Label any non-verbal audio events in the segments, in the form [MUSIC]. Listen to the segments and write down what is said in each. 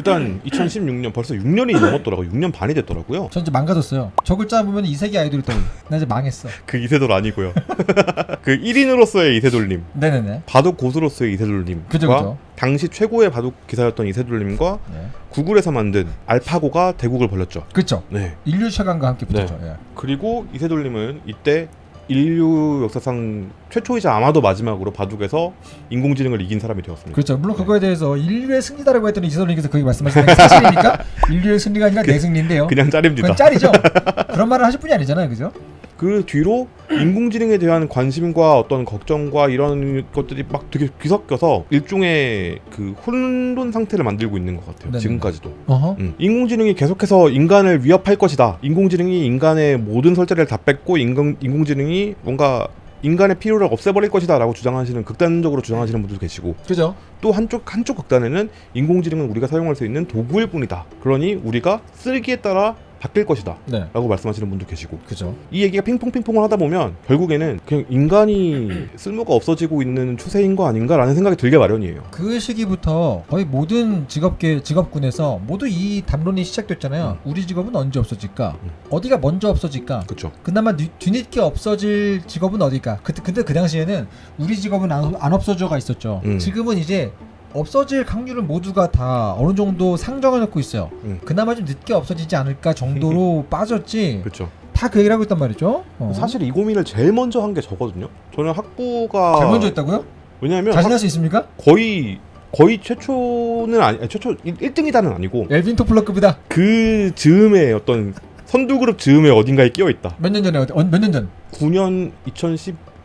일단 2016년 벌써 6년이 넘었더라고요. 6년 반이 됐더라고요. 전 이제 망가졌어요. 저 글자 보면 이세계 아이돌이 떠올려. 나 이제 망했어. [LAUGHS] 그 이세돌 아니고요. [LAUGHS] 그 1인으로서의 이세돌님, 네네네. 바둑 고수로서의 이세돌님과 그죠 그죠. 당시 최고의 바둑 기사였던 이세돌님과 네. 구글에서 만든 알파고가 대국을 벌였죠. 그죠. 네. 인류 최강과 함께 붙었죠. 예. 그리고 이세돌님은 이때 인류 역사상 최초이자 아마도 마지막으로 바둑에서 인공지능을 이긴 사람이 되었습니다. 그렇죠. 물론 네. 그거에 대해서 인류의 승리다라고 했더니 이세돌님께서 그게 말씀하시는 게 사실입니까? [LAUGHS] 인류의 승리가 아니라 내 승리인데요. 그냥 짤입니다. 그건 짤이죠. [LAUGHS] 그런 말을 하실 분이 아니잖아요, 그죠? 그 뒤로 인공지능에 대한 관심과 어떤 걱정과 이런 것들이 막 되게 뒤섞여서 일종의 그 혼돈 상태를 만들고 있는 것 같아요. 네네. 지금까지도. 어허. 음. 인공지능이 계속해서 인간을 위협할 것이다. 인공지능이 인간의 모든 설자를 다 뺏고 인공, 인공지능이 뭔가 인간의 필요를 없애버릴 것이다라고 주장하시는 극단적으로 주장하시는 분들도 계시고 그죠? 또 한쪽 한쪽 극단에는 인공지능은 우리가 사용할 수 있는 도구일 뿐이다. 그러니 우리가 쓰기에 따라 바뀔 것이다. 네. 라고 말씀하시는 분도 계시고 그죠. 이 얘기가 핑퐁핑퐁을 하다 보면 결국에는 그냥 인간이 쓸모가 없어지고 있는 추세인 거 아닌가라는 생각이 들게 마련이에요. 그 시기부터 거의 모든 직업계 직업군에서 모두 이 담론이 시작됐잖아요. 우리 직업은 언제 없어질까? 음. 어디가 먼저 없어질까? 그렇죠. 그나마 뒤- 뒤늦게 없어질 직업은 어딜까? 그, 근데 그 당시에는 우리 직업은 안, 안 없어져가 있었죠. 음. 지금은 이제 없어질 확률을 모두가 다 어느 정도 상정해 놓고 있어요. 음. 그나마 좀 늦게 없어지지 않을까 정도로 [LAUGHS] 빠졌지. 그렇죠. 다 그 얘기를 하고 있단 말이죠. 어. 사실 이 고민을 제일 먼저 한 게 저거든요. 저는 학부가 제일 먼저 했다고요? 왜냐하면 자신할 수 있습니까? 학- 거의 거의 최초는 아니 최초 1등이다는 아니고 엘빈 토플러급이다. 그 즈음에 어떤 선두 그룹 즈음에 어딘가에 끼어 있다. 몇 년 전에 어, 몇년 전? 9년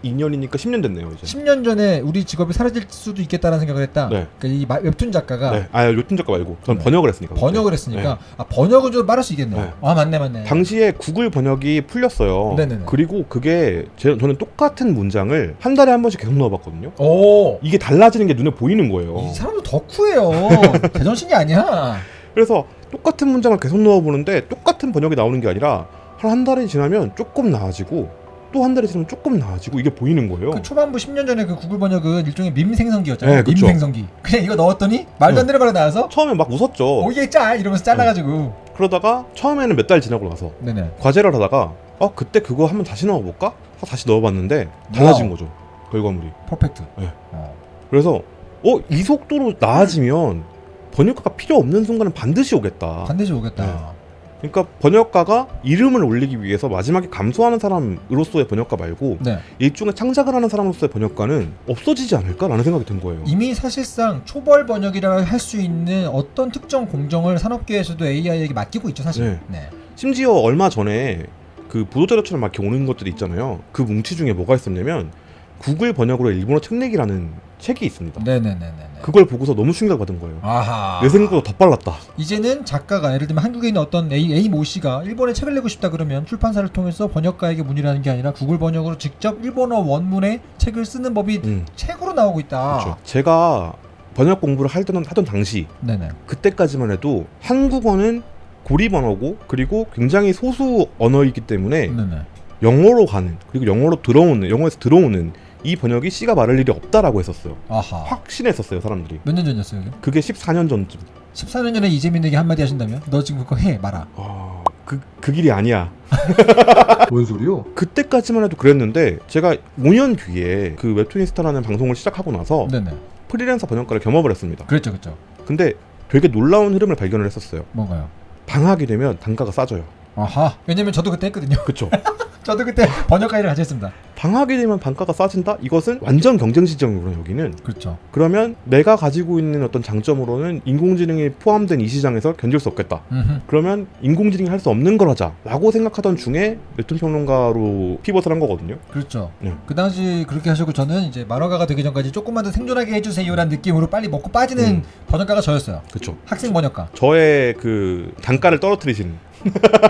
2012년이니까 10년 됐네요 이제. 10년 전에 우리 직업이 사라질 수도 있겠다는 생각을 했다. 네. 그러니까 이 마- 웹툰 작가가 네. 아 요튼 작가 말고 전 네. 번역을 했으니까. 번역을 했으니까 아 번역은 좀 말할 수 있겠네요. 네. 아 맞네 맞네. 당시에 구글 번역이 풀렸어요. 네네네. 그리고 그게 제, 저는 똑같은 문장을 한 달에 한 번씩 계속 넣어봤거든요. 오. 이게 달라지는 게 눈에 보이는 거예요. 이 사람도 덕후예요. [LAUGHS] 제정신이 아니야. 그래서 똑같은 문장을 계속 넣어보는데 똑같은 번역이 나오는 게 아니라 한 한 달이 지나면 조금 나아지고 또 한 달이 지나면 조금 나아지고 이게 보이는 거예요. 그 초반부 10년 전에 그 구글 번역은 일종의 밈 생성기였잖아요. 네, 밈 그쵸. 생성기. 그냥 이거 넣었더니 말도 안 되는 말이 나와서 처음에 막 웃었죠. 오이게 짤 이러면서 잘라가지고. 그러다가 처음에는 몇 달 지나고 나서 네네. 과제를 하다가 어 그때 그거 한번 다시 넣어볼까? 다시 넣어봤는데 달라진. 거죠 결과물이. 퍼펙트. 네. 어. 그래서 어 이 속도로 나아지면 번역가가 필요 없는 순간은 반드시 오겠다. 반드시 오겠다. 그러니까 번역가가 이름을 올리기 위해서 마지막에 감수하는 사람으로서의 번역가 말고 네. 일종의 창작을 하는 사람으로서의 번역가는 없어지지 않을까라는 생각이 든 거예요. 이미 사실상 초벌 번역이라 할 수 있는 어떤 특정 공정을 산업계에서도 AI에게 맡기고 있죠 사실. 네. 네. 심지어 얼마 전에 그 보도자료처럼 막 이렇게 오는 것들이 있잖아요. 그 뭉치 중에 뭐가 있었냐면 구글 번역으로 일본어 책 내기라는 책이 있습니다. 네네네네. 그걸 보고서 너무 충격 받은 거예요. 아하. 내 생각보다 더 빨랐다. 이제는 작가가 예를 들면 한국에 있는 어떤 A, A 모 씨가 일본에 책을 내고 싶다 그러면 출판사를 통해서 번역가에게 문의를 하는 게 아니라 구글 번역으로 직접 일본어 원문의 책을 쓰는 법이 음, 책으로 나오고 있다. 그렇죠. 제가 번역 공부를 하던, 하던 당시 네네. 그때까지만 해도 한국어는 고리 번어고 그리고 굉장히 소수 언어이기 때문에 네네. 영어로 가는 그리고 영어로 들어오는 영어에서 들어오는 이 번역이 씨가 말할 일이 없다라고 했었어요. 아하. 확신했었어요 사람들이. 몇 년 전이었어요, 이게? 그게 14년 전쯤. 14년 전에 이재민에게 한마디 하신다면? 너 지금 그거 해, 말아. 아, 그, 그 길이 아니야. [LAUGHS] 뭔 소리요? 그때까지만 해도 그랬는데 제가 5년 뒤에 그 웹툰이스타라는 방송을 시작하고 나서 네네. 프리랜서 번역가를 겸업을 했습니다. 그랬죠, 그랬죠. 근데 되게 놀라운 흐름을 발견을 했었어요. 뭔가요? 방학이 되면 단가가 싸져요. 아하. 왜냐면 저도 그때 했거든요. 그쵸? [LAUGHS] 저도 그때 [LAUGHS] 번역가 일을 같이 했습니다. 방학이 되면 단가가 싸진다? 이것은 완전 경쟁 시장이구나 여기는. 그렇죠. 그러면 내가 가지고 있는 어떤 장점으로는 인공지능이 포함된 이 시장에서 견딜 수 없겠다. 음흠. 그러면 인공지능이 할 수 없는 걸 하자라고 생각하던 중에 웹툰 평론가로 피벗을 한 거거든요. 그렇죠. 네. 그 당시 그렇게 하시고 저는 이제 만화가가 되기 전까지 조금만 더 생존하게 해주세요라는 느낌으로 빨리 먹고 빠지는 음. 번역가가 저였어요. 그쵸? 학생 번역가. 저의 그 단가를 떨어뜨리시는.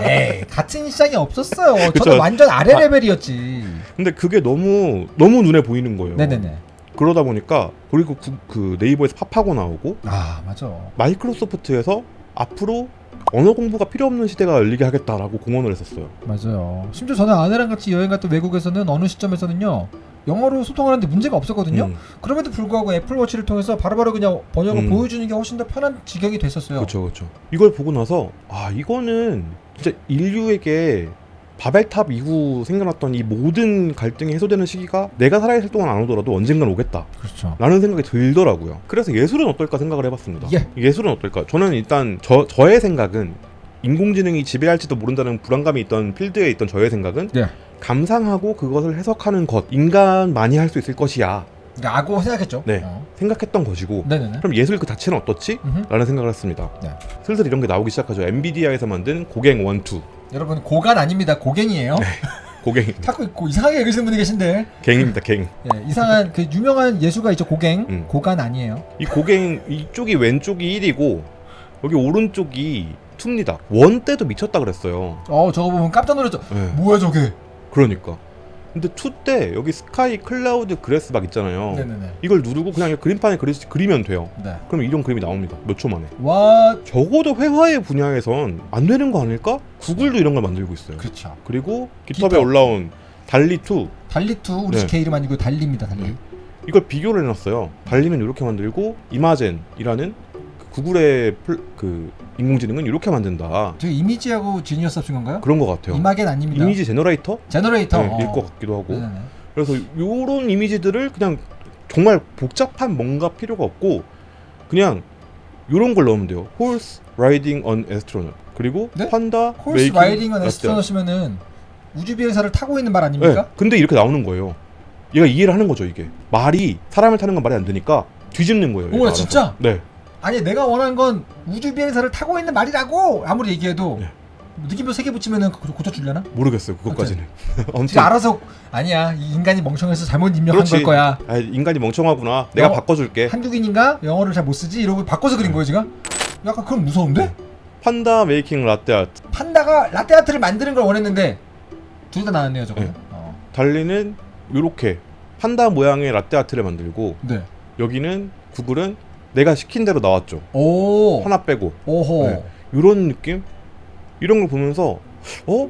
에이 같은 시장이 없었어요. 저는 완전 아래 아. 레벨이었지. 근데 그게 너무 너무 눈에 보이는 거예요. 네네네. 그러다 보니까 그리고 구- 그 네이버에서 팝하고 나오고 아 맞아. 마이크로소프트에서 앞으로 언어 공부가 필요 없는 시대가 열리게 하겠다라고 공언을 했었어요. 맞아요. 심지어 저는 아내랑 같이 여행 갔던 외국에서는 어느 시점에서는요. 영어로 소통하는데 문제가 없었거든요. 음, 그럼에도 불구하고 애플워치를 통해서 바로 바로 그냥 번역을 음. 보여주는 게 훨씬 더 편한 지경이 됐었어요. 그렇죠, 그렇죠. 이걸 보고 나서 아 이거는 진짜 인류에게 바벨탑 이후 생겨났던 이 모든 갈등이 해소되는 시기가 내가 살아있을 동안 안 오더라도 언젠간 오겠다. 그렇죠. 라는 생각이 들더라고요. 그래서 예술은 어떨까 생각을 해봤습니다. 예. 예술은 어떨까? 저는 일단 저 저의 생각은 인공지능이 지배할지도 모른다는 불안감이 있던 필드에 있던 저의 생각은 네. 감상하고 그것을 해석하는 것 인간만이 할 수 있을 것이야 그러니까 악고 생각했죠. 네. 어. 생각했던 것이고 네네네. 그럼 예술 그 자체는 어떻지? 음흠. 라는 생각을 했습니다. 네. 슬슬 이런 게 나오기 시작하죠. 엔비디아에서 만든 고갱 원투 여러분 고간 아닙니다. 고갱이에요. [LAUGHS] 고갱 자꾸 고, 이상하게 읽으시는 분이 계신데 갱입니다. 갱. 예, 이상한 그 유명한 예수가 있죠. 고갱. 음. 고간 아니에요. 이 GauGAN 이쪽이 왼쪽이 1이고 여기 오른쪽이 2입니다. one 때도 미쳤다 그랬어요. 어 저거 보면 깜짝 놀랐죠. 네. 뭐야 저게? 그러니까. 근데 2때 여기 sky cloud grass 막 있잖아요. 네네네. 이걸 누르고 그냥 그림판에 그리, 그리면 돼요. 네. 그럼 이런 그림이 나옵니다. 몇 초 만에. 와 적어도 회화의 분야에선 안 되는 거 아닐까? 구글도 이런 걸 만들고 있어요. 그렇죠. 그리고 깃허브에 깃허브. 올라온 달리2 달리2 우리 네. 집 이름 아니고 달리입니다. 달리. 네. 이걸 비교를 해놨어요. 달리는 이렇게 만들고 이마젠이라는 그 구글의 플- 그 인공지능은 이렇게 만든다. 저 이미지하고 genius 합친 건가요? 그런 것 같아요. 이마겐 아닙니다. image generator? generator. 네, 어. 일것 같기도 하고. 네네네. 그래서 요런 이미지들을 그냥 정말 복잡한 뭔가 필요가 없고 그냥 요런 걸 넣으면 돼요. Horse riding on astronaut. 그리고 네? Panda making riding은 latte astronaut이면은 우주 비행사를 타고 있는 말 네, 아닙니까? 근데 이렇게 나오는 거예요. 얘가 이해를 하는 거죠, 이게. 말이 사람을 타는 건 말이 안 되니까 뒤집는 거예요. 알아서. 진짜? 네. 아니 내가 원한 건 우주 비행사를 타고 있는 말이라고 아무리 얘기해도 네. 느낌표 세 개 붙이면은 고- 고쳐주려나? 모르겠어요, 그것까지는. 진짜 [LAUGHS] 알아서 아니야 이 인간이 멍청해서 잘못 입력한 그렇지. 걸 거야. 아, 인간이 멍청하구나. 내가 어. 바꿔줄게. 한국인인가 영어를 잘 못 쓰지 이러고 바꿔서 그린 거예요 지금? 약간 그럼 무서운데? Panda making latte art. 판다가 라떼 아트를 만드는 걸 원했는데 둘 다 나왔네요 저거. 네. 어. 달리는 요렇게 판다 모양의 라떼 아트를 만들고 네. 여기는 구글은 내가 시킨 대로 나왔죠. 오. 하나 빼고 오호. 네. 이런 느낌 이런 걸 보면서 어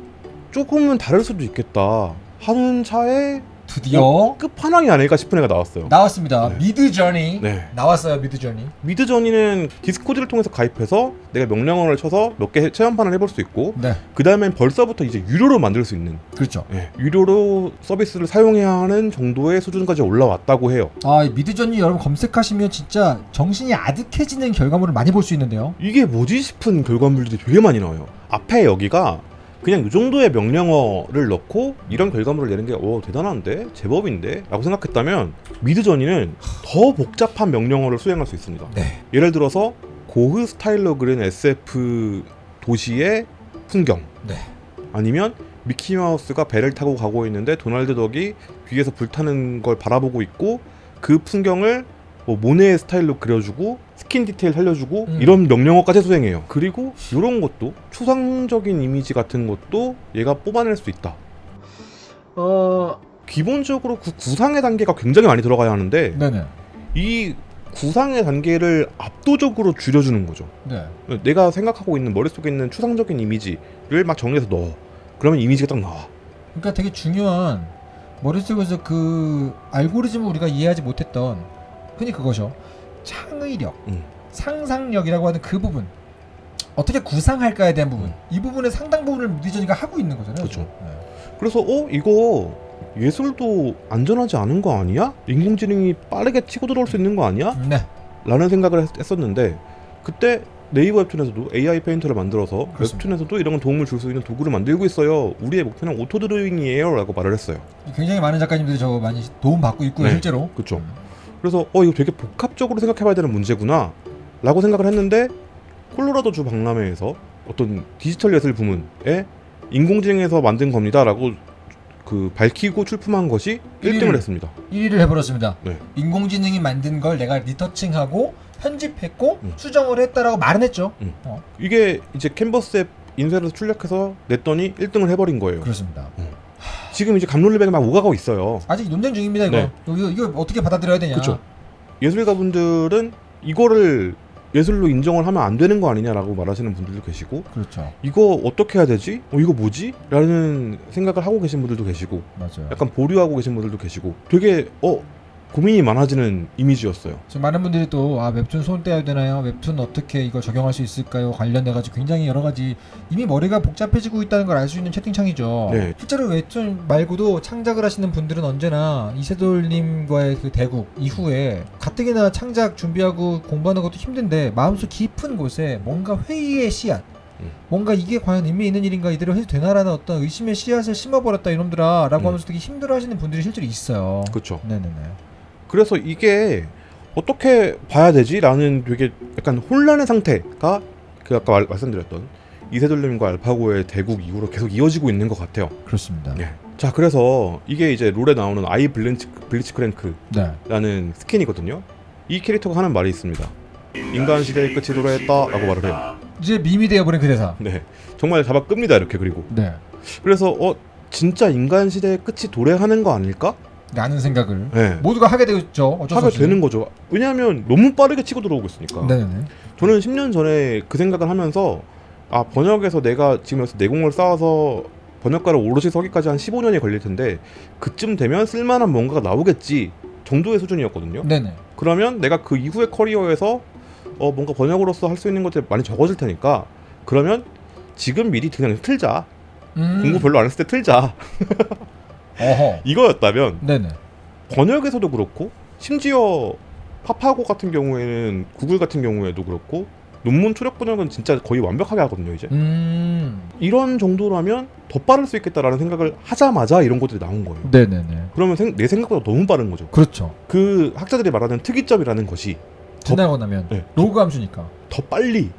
조금은 다를 수도 있겠다 하는 차에 드디어 끝판왕이 아닐까 싶은 애가 나왔어요. 나왔습니다. 네. 미드 저니 네. 나왔어요 미드 저니. 미드 저니는 디스코드를 통해서 가입해서 내가 명령어를 쳐서 몇 개 체험판을 해볼 수 있고 네. 그 다음엔 벌써부터 이제 유료로 만들 수 있는 그렇죠. 예, 유료로 서비스를 사용해야 하는 정도의 수준까지 올라왔다고 해요. 아, 이 미드저니 여러분 검색하시면 진짜 정신이 아득해지는 결과물을 많이 볼 수 있는데요. 이게 뭐지 싶은 결과물들이 되게 많이 나와요. 앞에 여기가 그냥 이 정도의 명령어를 넣고 이런 결과물을 내는 게 오 대단한데 제법인데 라고 생각했다면 미드저니는 더 복잡한 명령어를 수행할 수 있습니다. 네. 예를 들어서 고흐 스타일로 그린 SF 도시의 풍경 네. 아니면 미키마우스가 배를 타고 가고 있는데 도널드 덕이 뒤에서 불타는 걸 바라보고 있고 그 풍경을 뭐 모네의 스타일로 그려주고 스킨 디테일 살려주고 음. 이런 명령어까지 수행해요. 그리고 이런 것도 추상적인 이미지 같은 것도 얘가 뽑아낼 수 있다. 어, 기본적으로 그 구상의 단계가 굉장히 많이 들어가야 하는데 네네. 이 구상의 단계를 압도적으로 줄여주는 거죠. 네. 내가 생각하고 있는 머릿속에 있는 추상적인 이미지를 막 정리해서 넣어. 그러면 이미지가 딱 나와. 그러니까 되게 중요한 머릿속에서 그 알고리즘을 우리가 이해하지 못했던 흔히 그거죠. 창의력, 음. 상상력이라고 하는 그 부분. 어떻게 구상할까에 대한 부분. 음. 이 부분의 상당 부분을 미드전이가 하고 있는 거잖아요. 지금. 네. 그래서 어 이거 예술도 안전하지 않은 거 아니야? 인공지능이 빠르게 치고 들어올 수 있는 거 아니야? 네. 라는 생각을 했, 했었는데 그때 네이버 웹툰에서도 AI 페인터를 만들어서 그렇습니다. 웹툰에서도 이런 도움을 줄 수 있는 도구를 만들고 있어요. 우리의 목표는 auto drawing이에요 라고 말을 했어요. 굉장히 많은 작가님들이 저거 많이 도움 받고 있고요, 네. 실제로. 그쵸. 그래서 어 이거 되게 복합적으로 생각해봐야 되는 문제구나 라고 생각을 했는데 콜로라도주 박람회에서 어떤 디지털 예술 부문에 인공지능에서 만든 겁니다 라고 그 밝히고 출품한 것이 1등을 일. 했습니다. 1위를 해버렸습니다. 네. 인공지능이 만든 걸 내가 리터칭하고 편집했고 음. 수정을 했다라고 말은 했죠. 음. 어, 이게 이제 캔버스 앱 인쇄에서 출력해서 냈더니 1등을 해버린 거예요. 그렇습니다. 지금 이제 감론리백이 막 오가고 있어요. 아직 논쟁 중입니다 이거. 네. 이거, 이거 어떻게 받아들여야 되냐. 그쵸. 예술가분들은 이거를 예술로 인정을 하면 안 되는 거 아니냐라고 말하시는 분들도 계시고 그렇죠. 이거 어떻게 해야 되지? 어 이거 뭐지? 라는 생각을 하고 계신 분들도 계시고 맞아요. 약간 보류하고 계신 분들도 계시고 되게 어 고민이 많아지는 이미지였어요. 지금 많은 분들이 또 아, 웹툰 손 떼야 되나요? 웹툰 어떻게 이거 적용할 수 있을까요? 관련돼 가지고 굉장히 여러 가지 이미 머리가 복잡해지고 있다는 걸 알 수 있는 채팅창이죠. 네. 실제로 웹툰 말고도 창작을 하시는 분들은 언제나 이세돌님과의 그 대국 이후에 가뜩이나 창작 준비하고 공부하는 것도 힘든데 마음속 깊은 곳에 뭔가 회의의 씨앗 음. 뭔가 이게 과연 의미 있는 일인가 이대로 해도 되나라는 어떤 의심의 씨앗을 심어버렸다 이놈들아 라고 음. 하면서 되게 힘들어하시는 분들이 실제로 있어요 그렇죠. 네네네 그래서 이게 어떻게 봐야 되지?라는 되게 약간 혼란의 상태가 그 아까 말, 말씀드렸던 이세돌님과 알파고의 대국 이후로 계속 이어지고 있는 것 같아요. 그렇습니다 예. 자 그래서 이게 이제 롤에 나오는 아이 블리치, 블리치 네. 크랭크라는 스킨이거든요. 이 캐릭터가 하는 말이 있습니다. 인간 시대의 끝이 도래했다라고 말을 해요. 이제 밈이 되어버린 그 대사 네, 정말 잡아 끕니다 이렇게 그리고 네 그래서 어 진짜 인간 시대의 끝이 도래하는 거 아닐까? 라는 생각을 네. 모두가 하게 되죠 어쩔 수 하게 되는 거죠. 왜냐하면 너무 빠르게 치고 들어오고 있으니까. 네네네 저는 10년 전에 그 생각을 하면서 아 번역에서 내가 지금 여기서 내공을 쌓아서 번역가를 오롯이 서기까지 한 15년이 걸릴 텐데 그쯤 되면 쓸만한 뭔가가 나오겠지 정도의 수준이었거든요. 네네 그러면 내가 그 이후의 커리어에서 어 뭔가 번역으로서 할 수 있는 것들이 많이 적어질 테니까 그러면 지금 미리 그냥 틀자 음. 공부 별로 안 했을 때 틀자 [LAUGHS] 어허. 이거였다면 네네. 번역에서도 그렇고 심지어 파파고 같은 경우에는 구글 같은 경우에도 그렇고 논문 초력 번역은 진짜 거의 완벽하게 하거든요 이제. 음. 이런 정도라면 더 빠를 수 있겠다라는 생각을 하자마자 이런 것들이 나온 거예요. 네네네. 그러면 생- 내 생각보다 너무 빠른 거죠. 그렇죠. 그 학자들이 말하는 특이점이라는 것이 더, 지나고 나면 네. 로그 함수니까? 더 빨리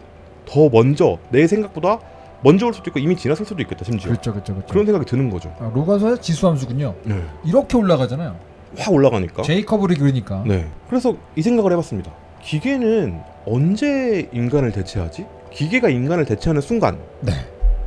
더 먼저 내 생각보다 먼저 올 수도 있고 이미 지났을 수도 있겠다 심지어 그렇죠 그렇죠 그렇죠 그런 생각이 드는 거죠 아, 로그 함수가 지수 함수군요 네. 이렇게 올라가잖아요 확 올라가니까 J curve를 그리니까 네. 그래서 이 생각을 해봤습니다. 기계는 언제 인간을 대체하지? 기계가 인간을 대체하는 순간, 네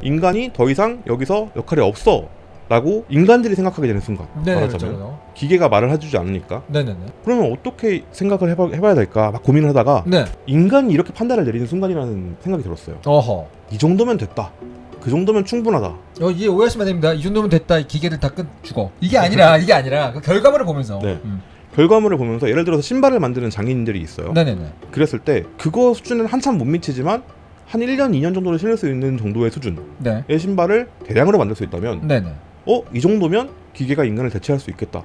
인간이 더 이상 여기서 역할이 없어. 라고 인간들이 생각하게 되는 순간. 네네 말하자면. 그렇죠 기계가 말을 해주지 않으니까. 네네네 그러면 어떻게 생각을 해봐, 해봐야 될까? 막 고민을 하다가 네 인간이 이렇게 판단을 내리는 순간이라는 생각이 들었어요. 어허 이 정도면 됐다. 그 정도면 충분하다. 어, 이해 오해하시면 안 됩니다. 이 정도면 됐다. 이 기계들 다끝 죽어. 이게 아니라 [LAUGHS] 이게 아니라 그 결과물을 보면서. 네. 음. 결과물을 보면서 예를 들어서 신발을 만드는 장인들이 있어요. 네네네. 그랬을 때 그거 수준은 한참 못 미치지만 한 1년, 2년 정도를 신을 수 있는 정도의 수준의 네. 신발을 대량으로 만들 수 있다면 네네. 어? 이 정도면 기계가 인간을 대체할 수 있겠다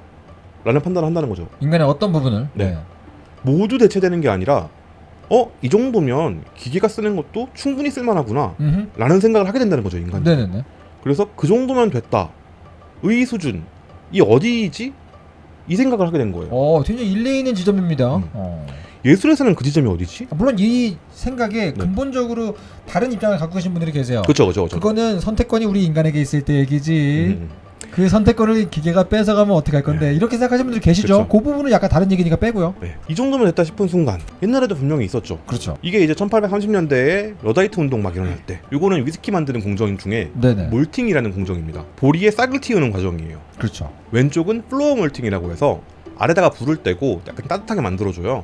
라는 판단을 한다는 거죠 인간의 어떤 부분을. 네. 모두 대체되는 게 아니라 어? 이 정도면 기계가 쓰는 것도 충분히 쓸만하구나 음. 라는 생각을 하게 된다는 거죠 인간이 네네네. 그래서 그 정도면 됐다 의 수준 이 어디이지? 이 생각을 하게 된 거예요 어, 굉장히 일리 있는 지점입니다. 음. 어. 예술에서는 그 지점이 어디지? 아, 물론 이 생각에 네. 근본적으로 다른 입장을 갖고 계신 분들이 계세요. 그쵸 그쵸 그거는 선택권이 우리 인간에게 있을 때 얘기지. 음. 그 선택권을 기계가 뺏어가면 어떻게 할 건데 이렇게 생각하시는 분들 계시죠? 그쵸. 그 부분은 약간 다른 얘기니까 빼고요. 네. 이 정도면 됐다 싶은 순간 옛날에도 분명히 있었죠 그렇죠. 이게 이제 1830년대에 러다이트 운동 막 일어날 때 이거는 위스키 만드는 공정 중에 네네. malting이라는 공정입니다. 보리에 싹을 틔우는 과정이에요. 그렇죠. 왼쪽은 floor malting이라고 해서 아래다가 불을 때고 약간 따뜻하게 만들어줘요.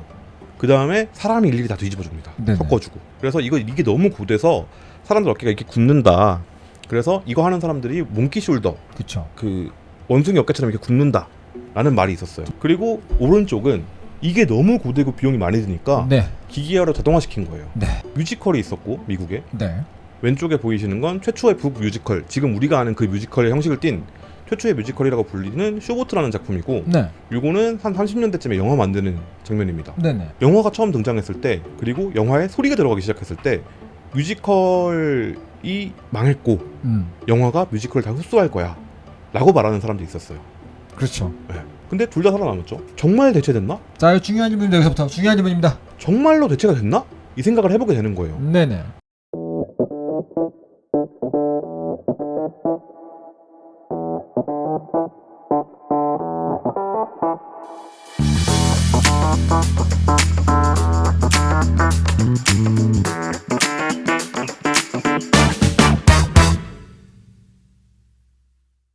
그 다음에 사람이 일일이 다 뒤집어 줍니다. 네네. 섞어주고. 그래서 이거 이게 너무 고돼서 사람들 어깨가 이렇게 굳는다. 그래서 이거 하는 사람들이 monkey shoulder 그렇죠. 그 원숭이 어깨처럼 이렇게 굳는다 라는 말이 있었어요. 그리고 오른쪽은 이게 너무 고되고 비용이 많이 드니까 네. 기계화로 자동화시킨 거예요. 네. 뮤지컬이 있었고 미국에 네. 왼쪽에 보이시는 건 최초의 book 뮤지컬 지금 우리가 아는 그 뮤지컬의 형식을 띈 최초의 뮤지컬이라고 불리는 쇼보트라는 작품이고 네. 요거는 한 30년대쯤에 영화 만드는 장면입니다 네네. 영화가 처음 등장했을 때 그리고 영화에 소리가 들어가기 시작했을 때 뮤지컬이 망했고 음. 영화가 뮤지컬을 다 흡수할 거야 라고 말하는 사람도 있었어요 그렇죠. 네. 근데 둘 다 살아남았죠 정말 대체됐나? 자, 중요한 질문입니다. 여기서부터 중요한 질문입니다. 정말로 대체가 됐나? 이 생각을 해보게 되는 거예요 네네.